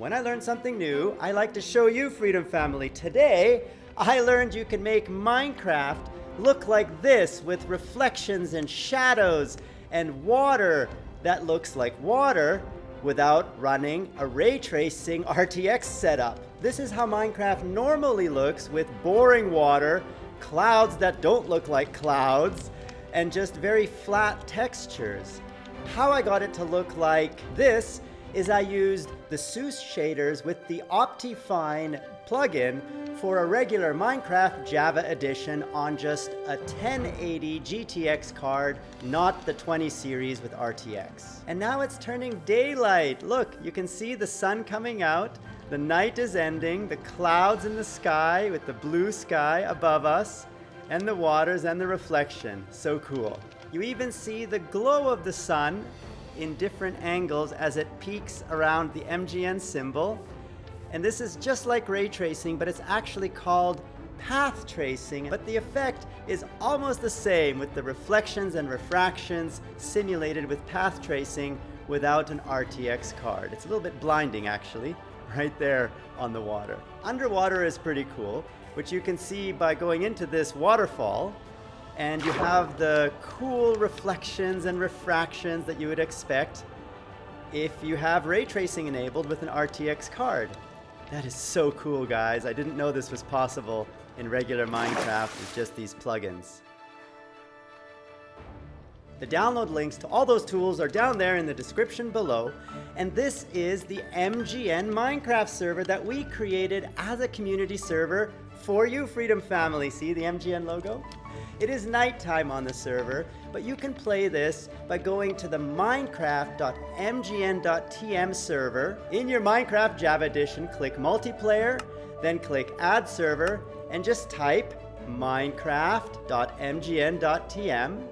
When I learn something new, I like to show you, Freedom Family. Today, I learned you can make Minecraft look like this with reflections and shadows and water that looks like water without running a ray tracing RTX setup. This is how Minecraft normally looks with boring water, clouds that don't look like clouds, and just very flat textures. How I got it to look like this is I used the SEUS shaders with the Optifine plugin for a regular Minecraft Java edition on just a 1080 GTX card, not the 20 series with RTX. And now it's turning daylight. Look, you can see the sun coming out, the night is ending, the clouds in the sky with the blue sky above us, and the waters and the reflection. So cool. You even see the glow of the sun in different angles as it peaks around the MGN symbol. And this is just like ray tracing, but it's actually called path tracing. But the effect is almost the same with the reflections and refractions simulated with path tracing without an RTX card. It's a little bit blinding actually, right there on the water. Underwater is pretty cool, which you can see by going into this waterfall and you have the cool reflections and refractions that you would expect if you have ray tracing enabled with an RTX card. That is so cool, guys. I didn't know this was possible in regular Minecraft with just these plugins. The download links to all those tools are down there in the description below. And this is the MGN Minecraft server that we created as a community server for you, Freedom Family. See the MGN logo? It is nighttime on the server, but you can play this by going to the minecraft.mgn.tm server. In your Minecraft Java Edition, click Multiplayer, then click Add Server, and just type minecraft.mgn.tm,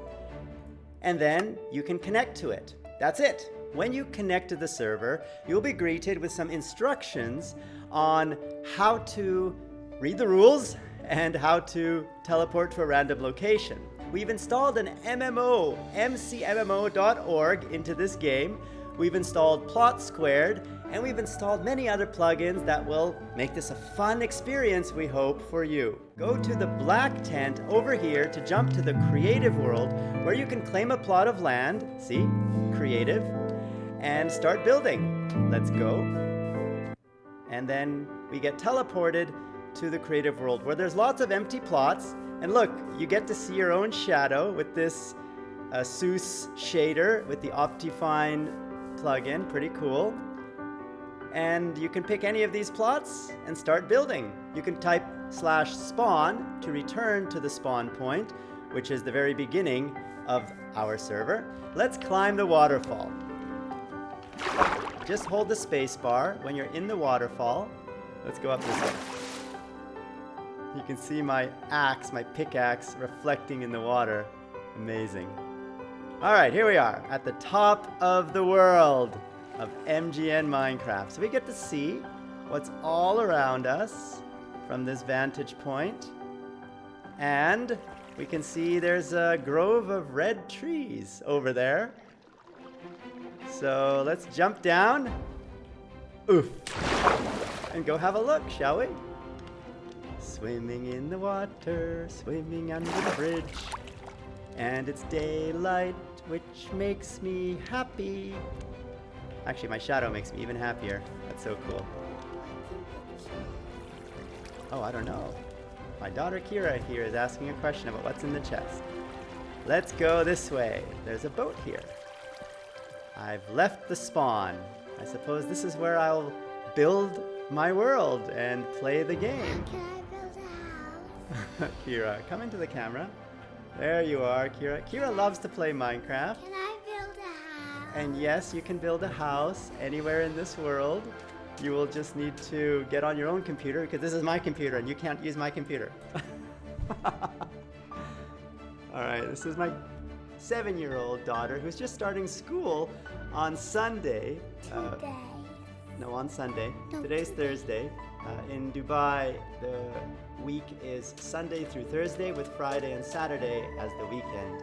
and then you can connect to it. That's it. When you connect to the server, you'll be greeted with some instructions on how to read the rules and how to teleport to a random location. We've installed an MMO, mcmmo.org, into this game. We've installed Plot Squared, and we've installed many other plugins that will make this a fun experience, we hope, for you. Go to the black tent over here to jump to the creative world, where you can claim a plot of land, see, creative, and start building. Let's go. And then we get teleported to the creative world where there's lots of empty plots. And look, you get to see your own shadow with this uh, SEUS shader with the Optifine plugin. Pretty cool. And you can pick any of these plots and start building. You can type slash spawn to return to the spawn point, which is the very beginning of our server. Let's climb the waterfall. Just hold the space bar when you're in the waterfall. Let's go up this way. You can see my axe, my pickaxe, reflecting in the water. Amazing. All right, here we are at the top of the world of MGN Minecraft. So we get to see what's all around us from this vantage point. And we can see there's a grove of red trees over there. So let's jump down. Oof. And go have a look, shall we? Swimming in the water, swimming under the bridge. And it's daylight, which makes me happy. Actually, my shadow makes me even happier. That's so cool. Oh, I don't know. My daughter Kira here is asking a question about what's in the chest. Let's go this way. There's a boat here. I've left the spawn. I suppose this is where I'll build my world and play the game. Kira, come into the camera. There you are, Kira. Kira loves to play Minecraft. Can I build a house? And yes, you can build a house anywhere in this world. You will just need to get on your own computer because this is my computer and you can't use my computer. Alright, this is my seven-year-old daughter who's just starting school on Sunday. Uh, Today. No, on Sunday. No, Today's today. Thursday. Uh, in Dubai, the week is Sunday through Thursday with Friday and Saturday as the weekend.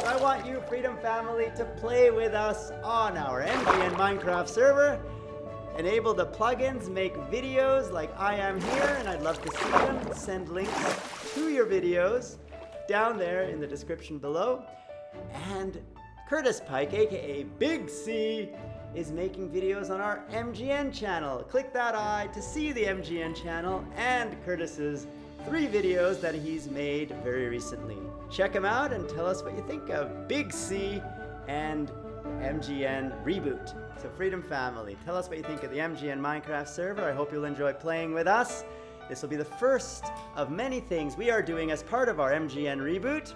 So I want you, Freedom Family, to play with us on our MGN Minecraft server enable the plugins, make videos like I am here, and I'd love to see them. Send links to your videos down there in the description below. And Curtis Pike, aka Big C, is making videos on our MGN channel. Click that eye to see the MGN channel and Curtis's three videos that he's made very recently. Check them out and tell us what you think of Big C and MGN Reboot. So Freedom Family, tell us what you think of the MGN Minecraft server. I hope you'll enjoy playing with us. This will be the first of many things we are doing as part of our MGN Reboot.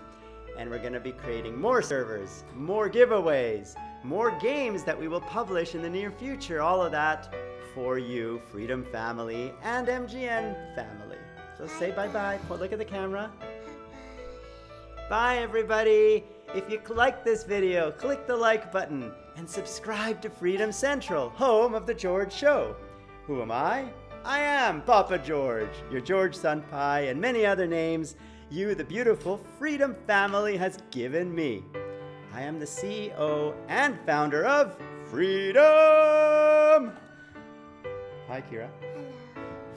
And we're going to be creating more servers, more giveaways, more games that we will publish in the near future. All of that for you, Freedom Family and MGN Family. So say bye-bye. Look at the camera. Bye, everybody. If you like this video, click the like button and subscribe to Freedom Central, home of The George Show. Who am I? I am Papa George, your George Senpai, and many other names you, the beautiful Freedom family, has given me. I am the CEO and founder of Freedom! Hi, Kira. Hello.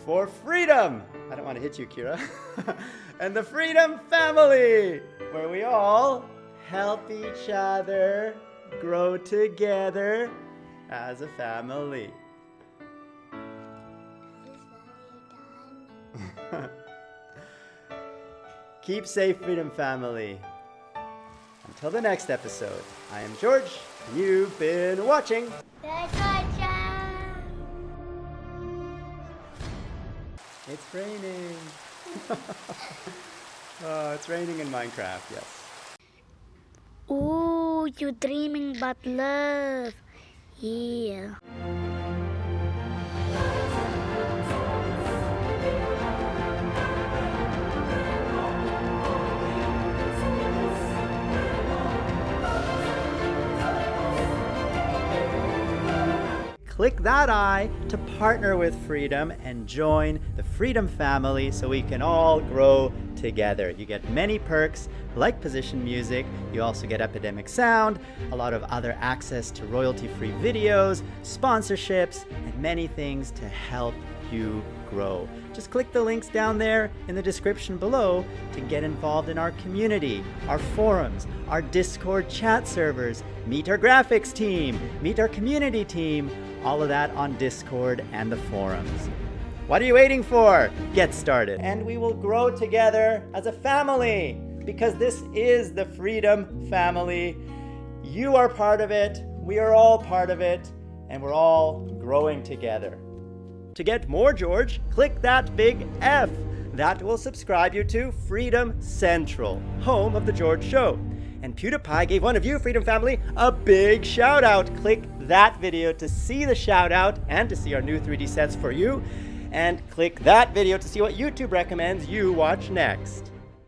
For freedom! I don't want to hit you, Kira. and the Freedom Family, where we all help each other grow together as a family. Is that you done? Keep safe, Freedom Family. Until the next episode, I am George, and you've been watching. The Georgia. It's raining. oh, it's raining in Minecraft, yes. Ooh, you're dreaming about love. Yeah. Click that eye to partner with Freedom and join the Freedom family so we can all grow together. You get many perks like position music, you also get Epidemic Sound, a lot of other access to royalty free videos, sponsorships, and many things to help you grow. Just click the links down there in the description below to get involved in our community, our forums, our Discord chat servers, meet our graphics team, meet our community team, all of that on Discord and the forums. What are you waiting for? Get started. And we will grow together as a family because this is the Freedom Family. You are part of it, we are all part of it, and we're all growing together. To get more George, click that big F. That will subscribe you to Freedom Central, home of The George Show. And PewDiePie gave one of you, Freedom Family, a big shout out. Click that video to see the shout out and to see our new 3D sets for you. And click that video to see what YouTube recommends you watch next.